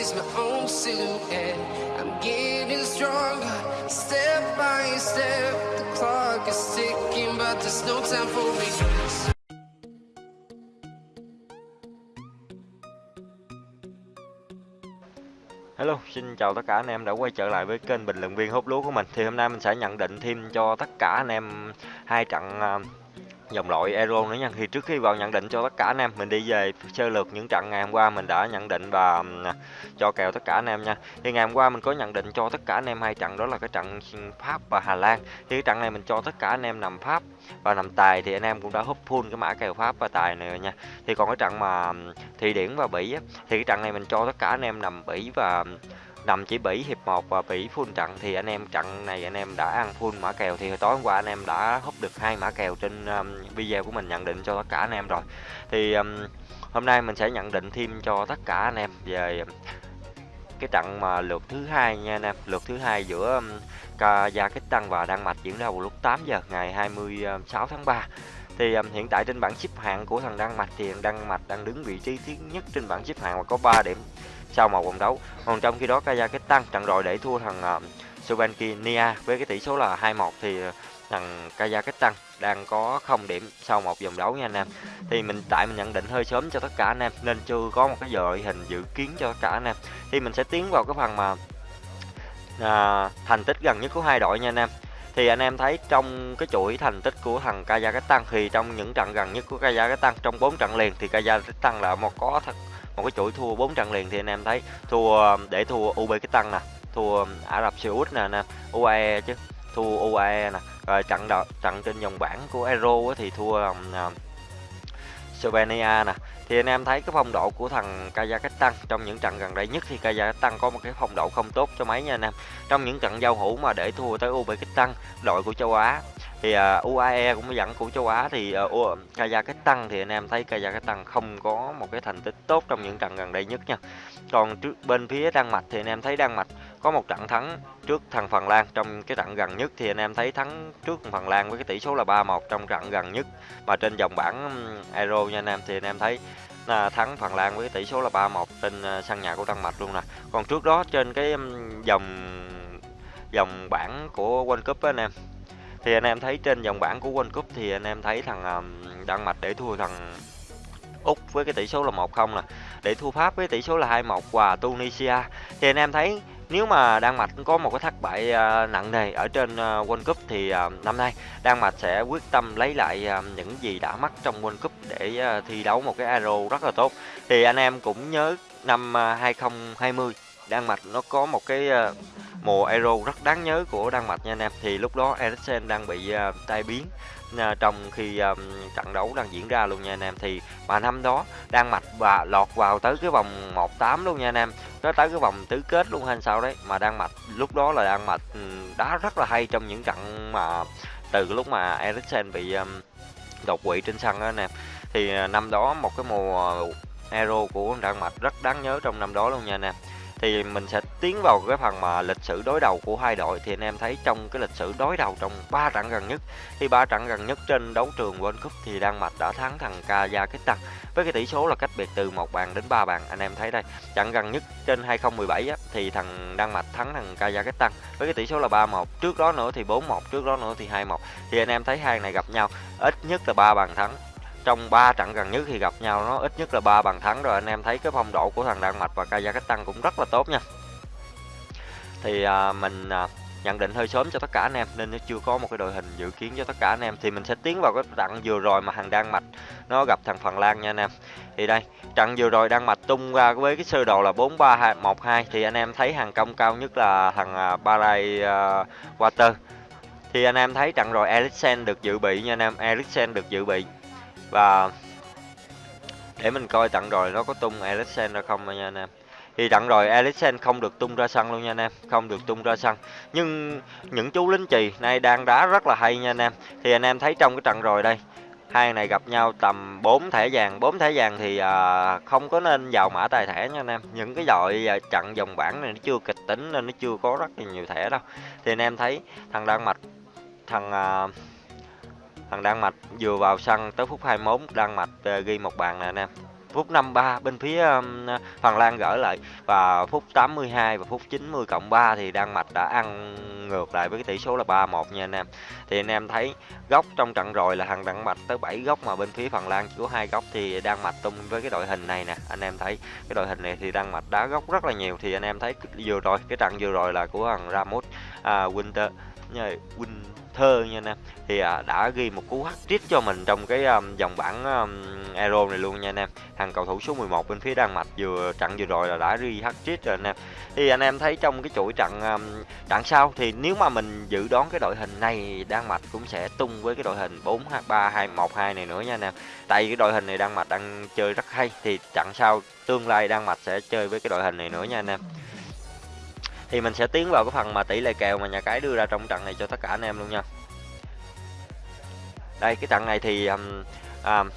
is my own silhouette. I'm getting stronger, step by step. The clock is ticking, but there's no time for me. Hello, xin chào tất cả anh em đã quay trở lại với kênh bình luận viên hút lúa của mình. Thì hôm nay mình sẽ nhận định thêm cho tất cả anh em hai trận à, dòng loại Euro nữa nha. Thì trước khi vào nhận định cho tất cả anh em, mình đi về sơ lược những trận ngày hôm qua mình đã nhận định và cho kèo tất cả anh em nha. Thì ngày hôm qua mình có nhận định cho tất cả anh em hai trận đó là cái trận Pháp và Hà Lan. Thì cái trận này mình cho tất cả anh em nằm Pháp và nằm tài thì anh em cũng đã húp full cái mã kèo Pháp và tài này rồi nha. Thì còn cái trận mà Thụy Điển và Bỉ á, thì cái trận này mình cho tất cả anh em nằm Bỉ và nằm chỉ Bỉ hiệp 1 và Bỉ full trận thì anh em trận này anh em đã ăn full mã kèo thì hồi tối hôm qua anh em đã húp được hai mã kèo trên um, video của mình nhận định cho tất cả anh em rồi. Thì um, hôm nay mình sẽ nhận định thêm cho tất cả anh em về cái trận mà lượt thứ hai nha anh em, lượt thứ hai giữa gia kích tăng và Đan Mạch diễn ra vào lúc 8 giờ ngày 26 tháng 3 thì um, hiện tại trên bảng xếp hạng của thằng Đan Mạch thì Đan Mạch đang đứng vị trí thứ nhất trên bảng xếp hạng và có 3 điểm sau một vòng đấu. Còn trong khi đó Kazakhstan trận rồi để thua thằng uh, Slovenia với cái tỷ số là 2-1 thì ờ, thằng Kazakhstan đang có 0 điểm sau một vòng đấu nha anh em. Thì mình tại mình nhận định hơi sớm cho tất cả anh em nên chưa có một cái giờ đội hình dự kiến cho tất cả anh em. Thì mình sẽ tiến vào cái phần mà à, thành tích gần nhất của hai đội nha anh em. Thì anh em thấy trong cái chuỗi thành tích của thằng Kazakhstan thì trong những trận gần nhất của Kazakhstan trong 4 trận liền thì Kazakhstan là một có thật một cái chuỗi thua 4 trận liền thì anh em thấy thua để thua Uzbekistan nè thua Ả Rập Xê Út nè anh em UAE chứ. Thua UAE nè. Rồi trận đợt trận trên dòng bảng của Euro thì thua um, Slovenia nè thì anh em thấy cái phong độ của thằng Kazakhstan trong những trận gần đây nhất thì Kazakhstan có một cái phong độ không tốt cho mấy nha anh em. Trong những trận giao hữu mà để thua tới Uzbekistan đội của châu Á thì à, uh, UAE cũng dẫn của châu Á thì uh, Kazakhstan thì anh em thấy Kazakhstan không có một cái thành tích tốt trong những trận gần đây nhất nha. Còn trước bên phía Đan Mạch thì anh em thấy Đan Mạch có một trận thắng trước thằng Phần Lan. Trong cái trận gần nhất thì anh em thấy thắng trước Phần Lan với cái tỷ số là 3-1 trong trận gần nhất mà trên dòng bảng Euro nha anh em. Thì anh em thấy là thắng Phần Lan với tỷ số là 3-1 trên ờ, sân nhà của Đan Mạch luôn nè. Còn trước đó trên cái dòng dòng bảng của World Cup anh em, thì anh em thấy trên dòng bảng của World Cup thì anh em thấy thằng Đan Mạch để thua thằng Úc với cái tỷ số là 1-0 nè, để thua Pháp với tỷ số là 2-1 và Tunisia. Thì anh em thấy nếu mà Đan Mạch có một cái thất bại à, nặng nề ở trên à, World Cup thì à, năm nay Đan Mạch sẽ quyết tâm lấy lại những gì đã mất trong World Cup để thi đấu một cái Euro rất là tốt. Thì anh em cũng nhớ năm 2020 Đan Mạch nó có một cái mùa Euro rất đáng nhớ của Đan Mạch nha anh em. Thì lúc đó Eriksen đang bị uh, tai biến uh, trong khi um, trận đấu đang diễn ra luôn nha anh em. Thì mà năm đó Đan Mạch và lọt vào tới cái vòng 1-8 luôn nha anh em nó tới cái vòng tứ kết luôn hay sao đấy mà Đan Mạch lúc đó là Đan Mạch ừ, đá rất là hay trong những trận mà từ lúc mà Eriksen bị um, đột quỵ trên sân đó anh em thì à, năm đó một cái mùa Euro của Đan Mạch rất đáng nhớ trong năm đó luôn nha anh em thì mình sẽ tiến vào cái phần mà lịch sử đối đầu của hai đội. Thì anh em thấy trong cái lịch sử đối đầu trong ba trận gần nhất thì ba trận gần nhất trên đấu trường World Cup thì Đan Mạch đã thắng thằng Kazakhstan với cái tỷ số là cách biệt từ một bàn đến ba bàn. Anh em thấy đây trận gần nhất trên 2017 á, thì thằng Đan Mạch thắng thằng Kazakhstan với cái tỷ số là 3-1 trước đó nữa thì 4-1 trước đó nữa thì 2-1 thì anh em thấy hai này gặp nhau ít nhất là ba bàn thắng trong 3 trận gần nhất thì gặp nhau nó ít nhất là ba bàn thắng rồi. Anh em thấy cái phong độ của thằng Đan Mạch và Kazakhstan cũng rất là tốt nha. Thì à, mình à, nhận định hơi sớm cho tất cả anh em nên nó chưa có một cái đội hình dự kiến cho tất cả anh em. Thì mình sẽ tiến vào cái trận vừa rồi mà thằng Đan Mạch nó gặp thằng Phần Lan nha anh em. Thì đây trận vừa rồi Đan Mạch tung ra với cái sơ đồ là 4 3 2 1 2 thì anh em thấy hàng công cao nhất là thằng à, Barai uh, à, Water. Thì anh em thấy trận rồi Eriksen được dự bị nha anh em. Eriksen được dự bị và để mình coi trận rồi nó có tung alexander không nha anh em. Thì trận rồi alexander không được tung ra sân luôn nha anh em không được tung ra sân. Nhưng những chú lính chì nay đang đá rất là hay nha anh em. Thì anh em thấy trong cái trận rồi đây hai này gặp nhau tầm 4 thẻ vàng. 4 thẻ vàng thì à, không có nên vào mã tài thẻ nha anh em. Những cái đội à, trận dòng bảng này nó chưa kịch tính nên nó chưa có rất là nhiều thẻ đâu. Thì anh em thấy thằng Đan Mạch thằng à, thằng Đan Mạch vừa vào sân tới phút 21 Đan Mạch ờ, ghi một bàn nè anh em phút 53 bên phía um, Phần Lan gỡ lại và phút 82 và phút 90 cộng 3 thì Đan Mạch đã ăn ngược lại với cái tỷ số là 3-1 nha anh em. Thì anh em thấy góc trong trận rồi là thằng Đan Mạch tới 7 góc mà bên phía Phần Lan chỉ có hai góc thì Đan Mạch tung với cái đội hình này nè. Anh em thấy cái đội hình này thì Đan Mạch đá góc rất là nhiều thì anh em thấy vừa rồi cái trận vừa rồi là của thằng Ramos à, Winter Winter Thơ nha anh em thì à, đã ghi một cú hat-trick cho mình trong cái um, dòng bảng um, Euro này luôn nha anh em. Thằng cầu thủ số 11 bên phía Đan Mạch vừa trận vừa rồi là đã ghi hat-trick rồi anh em. Thì anh em thấy trong cái chuỗi trận um, trận sau thì nếu mà mình dự đoán cái đội hình này Đan Mạch cũng sẽ tung với cái đội hình 4-3-2-1-2 này nữa nha anh em. Tại cái đội hình này Đan Mạch đang chơi rất hay thì trận sau tương lai Đan Mạch sẽ chơi với cái đội hình này nữa nha anh em thì mình sẽ tiến vào cái phần mà tỷ lệ kèo mà nhà cái đưa ra trong trận này cho tất cả anh em luôn nha. Đây cái trận này thì um, um,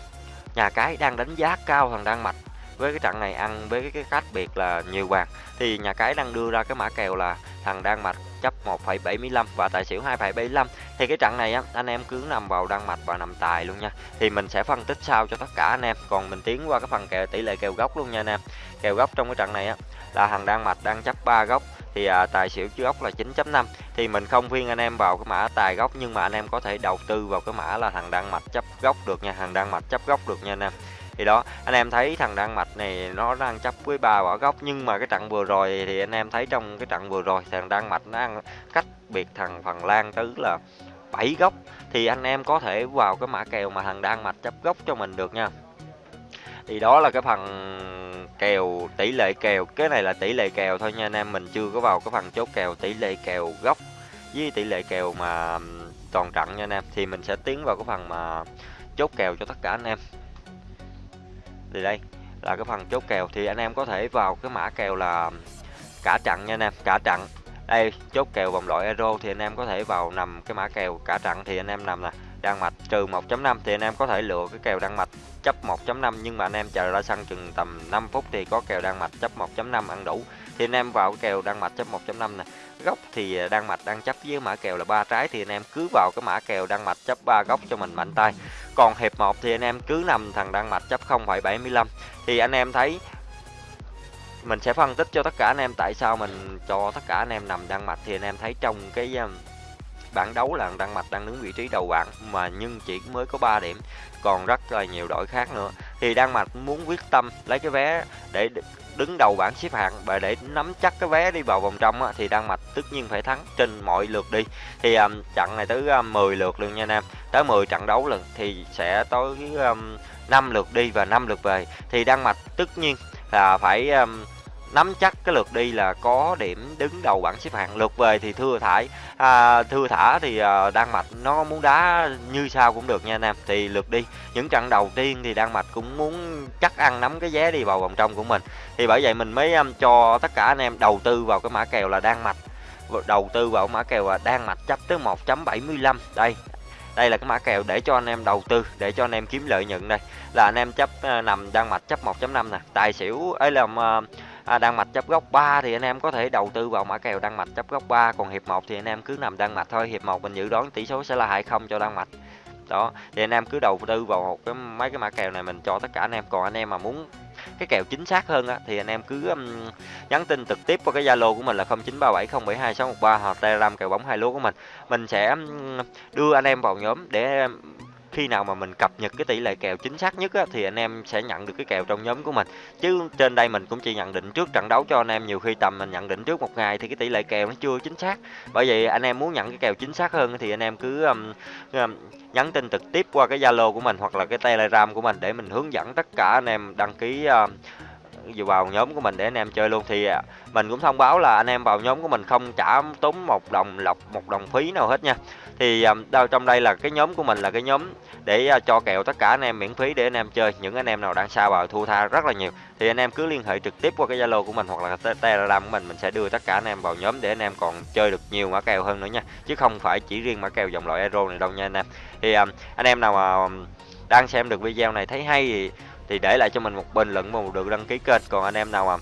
nhà cái đang đánh giá cao thằng Đan Mạch. Với cái trận này ăn với cái, cách biệt là nhiều bạc thì nhà cái đang đưa ra cái mã kèo là thằng Đan Mạch chấp 1,75 và tài xỉu 2,75 thì cái trận này á anh em cứ nằm vào Đan Mạch và nằm tài luôn nha. Thì mình sẽ phân tích sau cho tất cả anh em. Còn mình tiến qua cái phần kèo tỷ lệ kèo góc luôn nha anh em. Kèo góc trong cái trận này á là thằng Đan Mạch đang chấp 3 góc thì à, tài xỉu chứa góc là 9.5 thì mình không khuyên anh em vào cái mã tài góc nhưng mà anh em có thể đầu tư vào cái mã là thằng Đan Mạch chấp góc được nha thằng Đan Mạch chấp góc được nha anh em thì đó, anh em thấy thằng Đan Mạch này nó đang chấp với ba quả góc nhưng mà cái trận vừa rồi thì anh em thấy trong cái trận vừa rồi thằng Đan Mạch nó ăn cách biệt thằng Phần Lan tới là 7 góc thì anh em có thể vào cái mã kèo mà thằng Đan Mạch chấp góc cho mình được nha. Thì đó là cái phần kèo, tỷ lệ kèo. Cái này là tỷ lệ kèo thôi nha anh em, mình chưa có vào cái phần chốt kèo, tỷ lệ kèo gốc với tỷ lệ kèo mà toàn trận nha anh em. Thì mình sẽ tiến vào cái phần mà chốt kèo cho tất cả anh em thì đây là cái phần chốt kèo. Thì anh em có thể vào cái mã kèo là cả trận nha anh em, cả trận. Đây, chốt kèo vòng loại euro thì anh em có thể vào nằm cái mã kèo cả trận thì anh em nằm là Đan Mạch trừ 1.5 thì anh em có thể lựa cái kèo Đan Mạch chấp 1.5 nhưng mà anh em chờ ra sân chừng tầm 5 phút thì có kèo Đan Mạch chấp 1.5 ăn đủ thì anh em vào cái kèo Đan Mạch chấp 1.5 nè. Góc thì Đan Mạch đang chấp với mã kèo là ba trái, thì anh em cứ vào cái mã kèo Đan Mạch chấp 3 góc cho mình mạnh tay. Còn hiệp 1 thì anh em cứ nằm thằng Đan Mạch chấp 0.75 thì anh em thấy mình sẽ phân tích cho tất cả anh em tại sao mình cho tất cả anh em nằm Đan Mạch. Thì anh em thấy trong cái um, bảng đấu là Đan Mạch đang đứng vị trí đầu bảng, mà nhưng chỉ mới có 3 điểm, còn rất là nhiều đội khác nữa thì Đan Mạch muốn quyết tâm lấy cái vé để đứng đầu bảng xếp hạng và để nắm chắc cái vé đi vào vòng trong á, thì Đan Mạch tất nhiên phải thắng trên mọi lượt đi. Thì um, trận này tới um, 10 lượt luôn nha anh em. Tới 10 trận đấu lần thì sẽ tới um, 5 lượt đi và 5 lượt về. Thì Đan Mạch tất nhiên là phải um, nắm chắc cái lượt đi là có điểm đứng đầu bảng xếp hạng. Lượt về thì thưa thải à, thưa thả thì à, đan mạch nó muốn đá như sao cũng được nha anh em. Thì lượt đi những trận đầu tiên thì đan mạch cũng muốn chắc ăn nắm cái vé đi vào vòng trong của mình. Thì bởi vậy mình mới um, cho tất cả anh em đầu tư vào cái mã kèo là đan mạch. Đầu tư vào mã kèo là đan mạch chấp tới 1.75 đây đây là cái mã kèo để cho anh em đầu tư để cho anh em kiếm lợi nhuận đây. Là anh em chấp uh, nằm đan mạch chấp 1.5 nè. Tài xỉu ấy là uh, à, đan mạch chấp góc 3 thì anh em có thể đầu tư vào mã kèo đan mạch chấp góc 3 còn hiệp 1 thì anh em cứ nằm đan mạch thôi. Hiệp 1 mình dự đoán tỷ số sẽ là 20 cho đan mạch. Đó thì anh em cứ đầu tư vào một cái mấy cái mã kèo này mình cho tất cả anh em. Còn anh em mà muốn cái kèo chính xác hơn á thì anh em cứ um, nhắn tin trực tiếp qua cái zalo của mình là 0937072613 hoặc telegram kèo bóng hai lúa của mình. Mình sẽ um, đưa anh em vào nhóm để um, khi nào mà mình cập nhật cái tỷ lệ kèo chính xác nhất á, thì anh em sẽ nhận được cái kèo trong nhóm của mình. Chứ trên đây mình cũng chỉ nhận định trước trận đấu cho anh em nhiều khi tầm mình nhận định trước một ngày thì cái tỷ lệ kèo nó chưa chính xác. Bởi vậy anh em muốn nhận cái kèo chính xác hơn thì anh em cứ um, um, nhắn tin trực tiếp qua cái zalo của mình hoặc là cái telegram của mình để mình hướng dẫn tất cả anh em đăng ký uh, vào nhóm của mình để anh em chơi luôn. Thì à, mình cũng thông báo là anh em vào nhóm của mình không trả tốn một đồng lọc, một đồng phí nào hết nha. Thì à, đâu trong đây là cái nhóm của mình là cái nhóm để à, cho kèo tất cả anh em miễn phí để anh em chơi. Những anh em nào đang xa vào thua tha rất là nhiều. Thì anh em cứ liên hệ trực tiếp qua cái zalo của mình hoặc là telegram của mình mình sẽ đưa tất cả anh em vào nhóm để anh em còn chơi được nhiều mã kèo hơn nữa nha. Chứ không phải chỉ riêng mã kèo dòng loại euro này đâu nha anh em. Thì anh em nào mà đang xem được video này thấy hay thì thì để lại cho mình một bình luận và một được đăng ký kênh. Còn anh em nào mà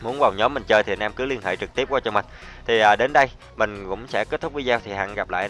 muốn vào nhóm mình chơi thì anh em cứ liên hệ trực tiếp qua cho mình. Thì à, đến đây mình cũng sẽ kết thúc video thì hẹn gặp lại.